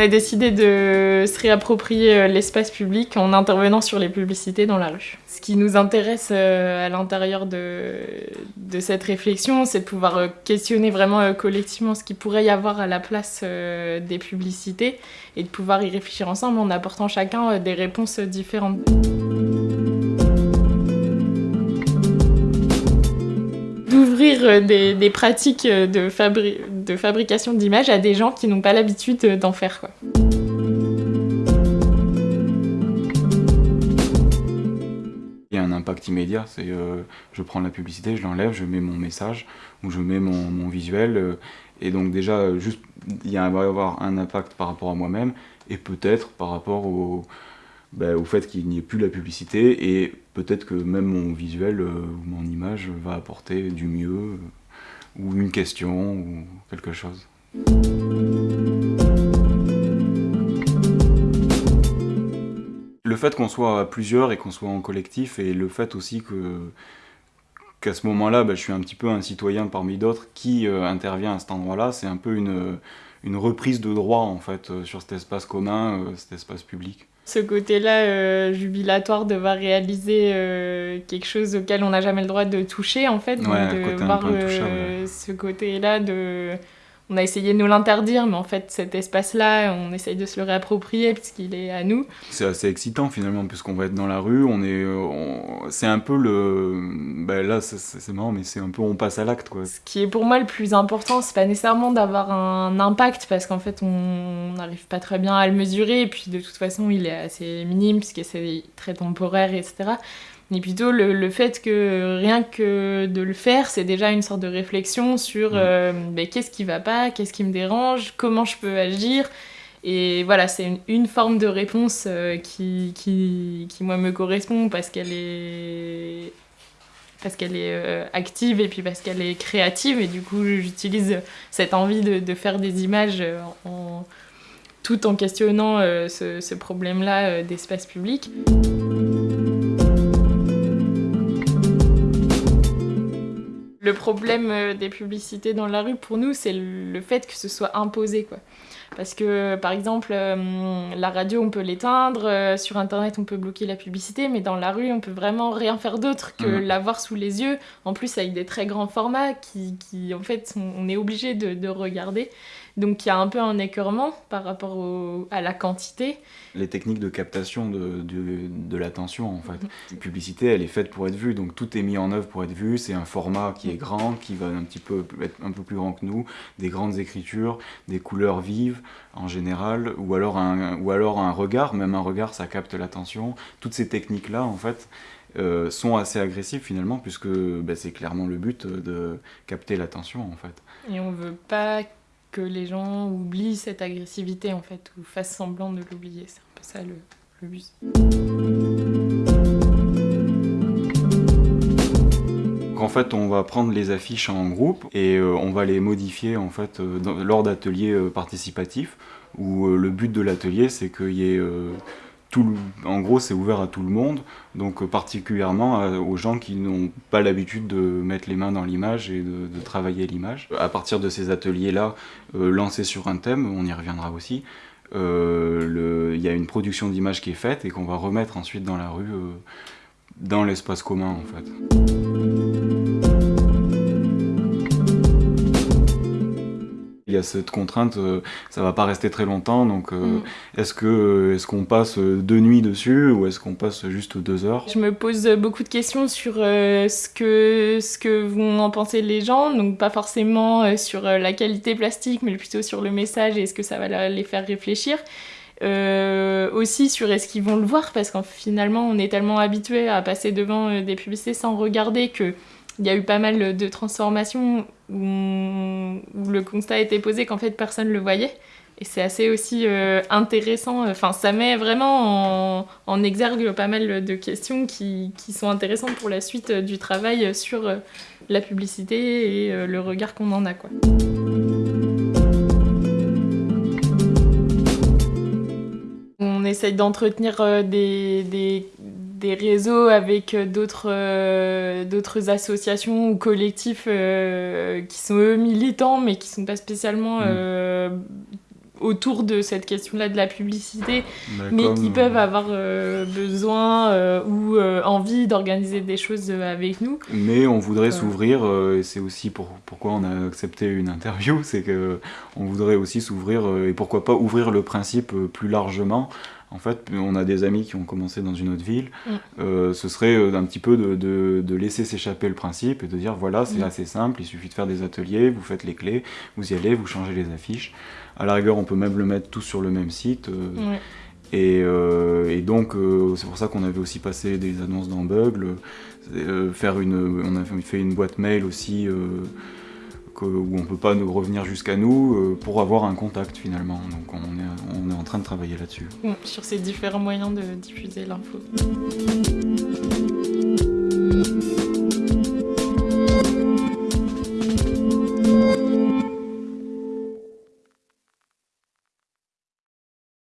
a décidé de se réapproprier euh, l'espace public en intervenant sur les publicités dans la rue. Ce qui nous intéresse euh, à l'intérieur de, cette réflexion, c'est de pouvoir euh, questionner vraiment collectivement ce qu'il pourrait y avoir à la place des publicités et de pouvoir y réfléchir ensemble en apportant chacun des réponses différentes. D'ouvrir des, pratiques de, de fabrication d'images à des gens qui n'ont pas l'habitude d'en faire. Quoi. Il y a un impact immédiat, c'est euh, je prends la publicité, je l'enlève, je mets mon message ou je mets mon, visuel euh, et donc déjà juste il va y avoir un impact par rapport à moi-même et peut-être par rapport au, ben, au fait qu'il n'y ait plus la publicité et peut-être que même mon visuel euh, ou mon image va apporter du mieux ou une question, ou quelque chose. Le fait qu'on soit à plusieurs et qu'on soit en collectif, et le fait aussi que qu'à ce moment-là, bah, je suis un petit peu un citoyen parmi d'autres qui euh, intervient à cet endroit-là, c'est un peu une, reprise de droit en fait euh, sur cet espace commun, euh, cet espace public ce côté-là euh, jubilatoire de voir réaliser euh, quelque chose auquel on n'a jamais le droit de toucher en fait, de voir euh, ce côté-là de on a essayé de nous l'interdire, mais en fait, cet espace-là, on essaye de se le réapproprier puisqu'il est à nous. C'est assez excitant finalement, puisqu'on va être dans la rue, on est, c'est un peu le, ben là, c'est marrant, mais c'est un peu on passe à l'acte quoi. Ce qui est pour moi le plus important, c'est pas nécessairement d'avoir un impact, parce qu'en fait, on n'arrive pas très bien à le mesurer, et puis de toute façon, il est assez minime puisque c'est très temporaire, etc mais plutôt le, fait que rien que de le faire, c'est déjà une sorte de réflexion sur mm. euh, ben, qu'est-ce qui va pas, qu'est-ce qui me dérange, comment je peux agir. Et voilà, c'est une, forme de réponse euh, qui, qui, qui, moi, me correspond parce qu'elle est, parce qu'elle est euh, active et puis parce qu'elle est créative. Et du coup, j'utilise cette envie de, de, faire des images en, tout en questionnant ce, ce problème-là d'espace public. Le problème euh, des publicités dans la rue, pour nous, c'est le fait que ce soit imposé. Quoi. Parce que, par exemple, euh, la radio, on peut l'éteindre, euh, sur Internet, on peut bloquer la publicité, mais dans la rue, on peut vraiment rien faire d'autre que mmh. l'avoir sous les yeux. En plus, avec des très grands formats qui, qui en fait, on est obligé de, de regarder. Donc il y a un peu un écœurement par rapport à la quantité. Les techniques de captation de, de, l'attention en fait. Une publicité elle est faite pour être vue, donc tout est mis en œuvre pour être vu, c'est un format qui est grand, qui va un petit peu être un peu plus grand que nous, des grandes écritures, des couleurs vives en général, ou alors un, ou alors un regard, même un regard ça capte l'attention. Toutes ces techniques là en fait, euh, sont assez agressives finalement puisque bah, c'est clairement le but de capter l'attention en fait. Et on veut pas que les gens oublient cette agressivité en fait, ou fassent semblant de l'oublier. C'est un peu ça le but. En fait, on va prendre les affiches en groupe et euh, on va les modifier en fait euh, lors d'ateliers euh, participatifs où le but de l'atelier c'est qu'il y ait en gros, c'est ouvert à tout le monde, donc particulièrement aux gens qui n'ont pas l'habitude de mettre les mains dans l'image et de, travailler l'image. À partir de ces ateliers-là, euh, lancés sur un thème, on y reviendra aussi, il y a une production d'images qui est faite et qu'on va remettre ensuite dans la rue, dans l'espace commun en fait. A cette contrainte, euh, ça va pas rester très longtemps, donc euh, mm. est-ce que est-ce qu'on passe deux nuits dessus ou est-ce qu'on passe juste deux heures? Je me pose beaucoup de questions sur euh, ce que ce que vont en penser les gens, donc pas forcément sur la qualité plastique, mais plutôt sur le message et est-ce que ça va les faire réfléchir. aussi sur est-ce qu'ils vont le voir parce qu'en finalement on est tellement habitué à passer devant des publicités sans regarder que il y a eu pas mal de transformations où, le constat été posé qu'en fait personne ne le voyait. Et c'est assez aussi euh, intéressant, enfin ça met vraiment en, exergue pas mal de questions qui, sont intéressantes pour la suite du travail sur euh, la publicité et euh, le regard qu'on en a. Quoi. On essaye d'entretenir des des réseaux avec euh, d'autres euh, associations ou collectifs euh, qui sont eux militants mais qui sont pas spécialement mm. autour de cette question-là de la publicité, mais qui peuvent avoir besoin ou envie d'organiser des choses avec nous. Mais on voudrait s'ouvrir, et c'est aussi pour, pourquoi on a accepté une interview, c'est qu'on voudrait aussi s'ouvrir, et pourquoi pas ouvrir le principe plus largement en fait, on a des amis qui ont commencé dans une autre ville. Mm. Euh, ce serait euh, un petit peu de, laisser s'échapper le principe et de dire voilà, c'est mm. assez simple, il suffit de faire des ateliers, vous faites les clés, vous y allez, vous changez les affiches. À la rigueur, on peut même le mettre tous sur le même site. Euh, et, donc, c'est pour ça qu'on avait aussi passé des annonces dans Bugle, faire une, on a fait une boîte mail aussi où on peut pas nous revenir jusqu'à nous euh, pour avoir un contact finalement. Donc on est, on est en train de travailler là-dessus. Sur ces différents moyens de diffuser l'info.